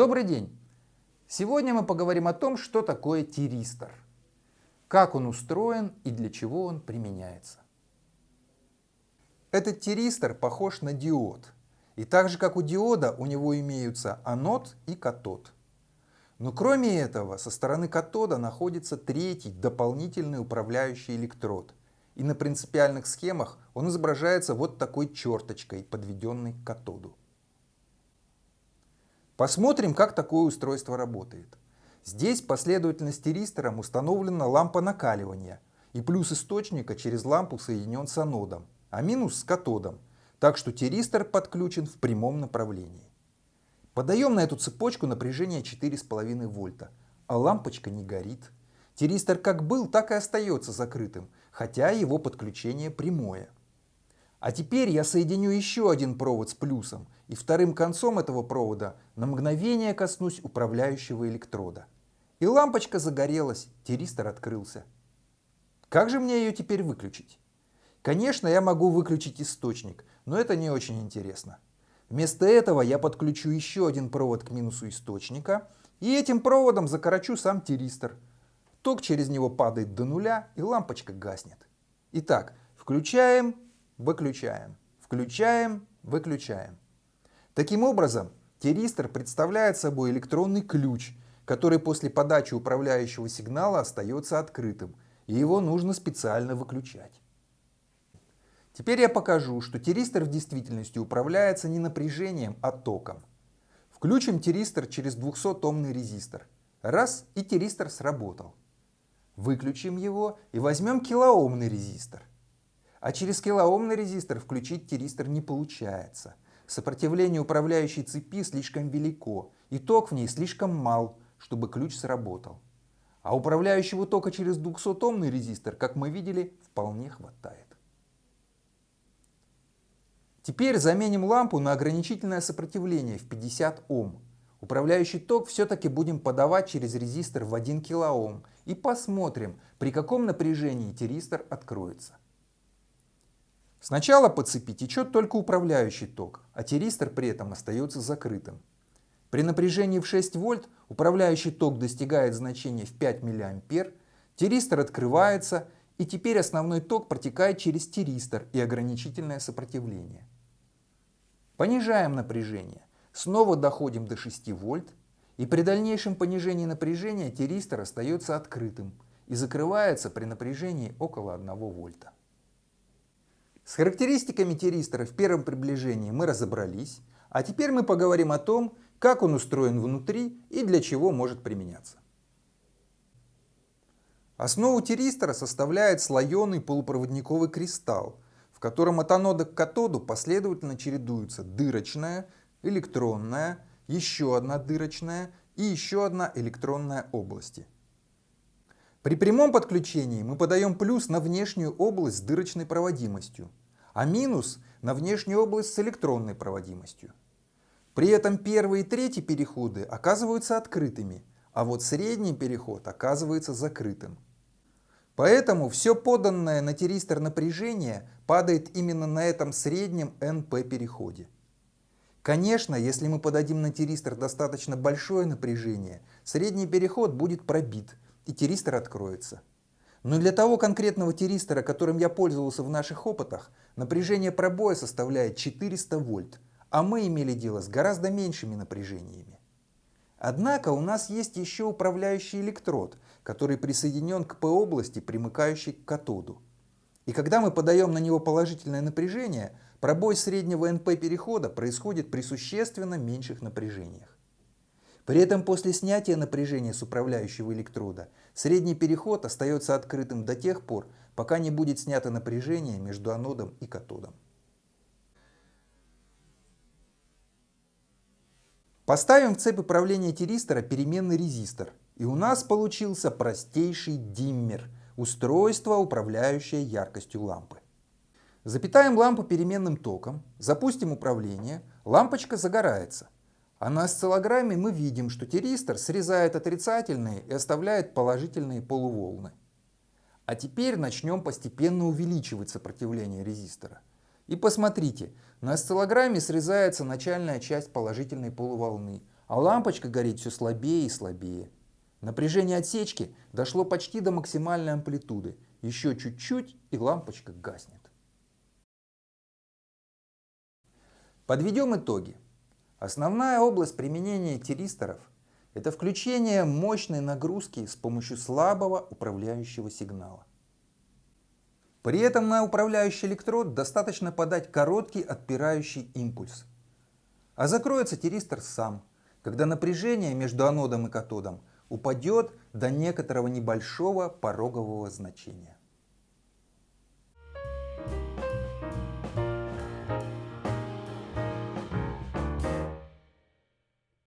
Добрый день! Сегодня мы поговорим о том, что такое тиристор, как он устроен и для чего он применяется. Этот тиристор похож на диод, и так же как у диода у него имеются анод и катод. Но кроме этого со стороны катода находится третий дополнительный управляющий электрод, и на принципиальных схемах он изображается вот такой черточкой, подведенной к катоду. Посмотрим, как такое устройство работает. Здесь последовательность тиристором установлена лампа накаливания, и плюс источника через лампу соединен с анодом, а минус с катодом, так что тиристор подключен в прямом направлении. Подаем на эту цепочку напряжение 4,5 вольта, а лампочка не горит. Тиристор как был, так и остается закрытым, хотя его подключение прямое. А теперь я соединю еще один провод с плюсом, и вторым концом этого провода на мгновение коснусь управляющего электрода. И лампочка загорелась, тиристор открылся. Как же мне ее теперь выключить? Конечно, я могу выключить источник, но это не очень интересно. Вместо этого я подключу еще один провод к минусу источника, и этим проводом закорочу сам тиристор. Ток через него падает до нуля, и лампочка гаснет. Итак, включаем выключаем, включаем, выключаем. Таким образом, тиристор представляет собой электронный ключ, который после подачи управляющего сигнала остается открытым, и его нужно специально выключать. Теперь я покажу, что тиристор в действительности управляется не напряжением, а током. Включим тиристор через 200-омный резистор. Раз, и тиристор сработал. Выключим его и возьмем килоомный резистор. А через килоомный резистор включить тиристор не получается. Сопротивление управляющей цепи слишком велико, и ток в ней слишком мал, чтобы ключ сработал. А управляющего тока через 200-омный резистор, как мы видели, вполне хватает. Теперь заменим лампу на ограничительное сопротивление в 50 Ом. Управляющий ток все-таки будем подавать через резистор в 1 кОм и посмотрим, при каком напряжении тиристор откроется. Сначала по цепи течет только управляющий ток, а тиристор при этом остается закрытым. При напряжении в 6 вольт управляющий ток достигает значения в 5 мА, тиристор открывается и теперь основной ток протекает через тиристор и ограничительное сопротивление. Понижаем напряжение, снова доходим до 6 вольт и при дальнейшем понижении напряжения тиристор остается открытым и закрывается при напряжении около 1 вольта. С характеристиками тиристора в первом приближении мы разобрались, а теперь мы поговорим о том, как он устроен внутри и для чего может применяться. Основу тиристора составляет слоеный полупроводниковый кристалл, в котором от анода к катоду последовательно чередуются дырочная, электронная, еще одна дырочная и еще одна электронная области. При прямом подключении мы подаем плюс на внешнюю область с дырочной проводимостью, а минус на внешнюю область с электронной проводимостью. При этом первый и третий переходы оказываются открытыми, а вот средний переход оказывается закрытым. Поэтому все поданное на тиристор напряжение падает именно на этом среднем НП переходе. Конечно, если мы подадим на тиристор достаточно большое напряжение, средний переход будет пробит и тиристор откроется. Но для того конкретного тиристора, которым я пользовался в наших опытах, напряжение пробоя составляет 400 вольт, а мы имели дело с гораздо меньшими напряжениями. Однако у нас есть еще управляющий электрод, который присоединен к P-области, примыкающей к катоду. И когда мы подаем на него положительное напряжение, пробой среднего НП перехода происходит при существенно меньших напряжениях. При этом после снятия напряжения с управляющего электрода средний переход остается открытым до тех пор, пока не будет снято напряжение между анодом и катодом. Поставим в цепь управления тиристора переменный резистор, и у нас получился простейший диммер – устройство, управляющее яркостью лампы. Запитаем лампу переменным током, запустим управление, лампочка загорается – а на осциллограмме мы видим, что тиристор срезает отрицательные и оставляет положительные полуволны. А теперь начнем постепенно увеличивать сопротивление резистора. И посмотрите, на осциллограмме срезается начальная часть положительной полуволны, а лампочка горит все слабее и слабее. Напряжение отсечки дошло почти до максимальной амплитуды. Еще чуть-чуть и лампочка гаснет. Подведем итоги. Основная область применения тиристоров – это включение мощной нагрузки с помощью слабого управляющего сигнала. При этом на управляющий электрод достаточно подать короткий отпирающий импульс. А закроется тиристор сам, когда напряжение между анодом и катодом упадет до некоторого небольшого порогового значения.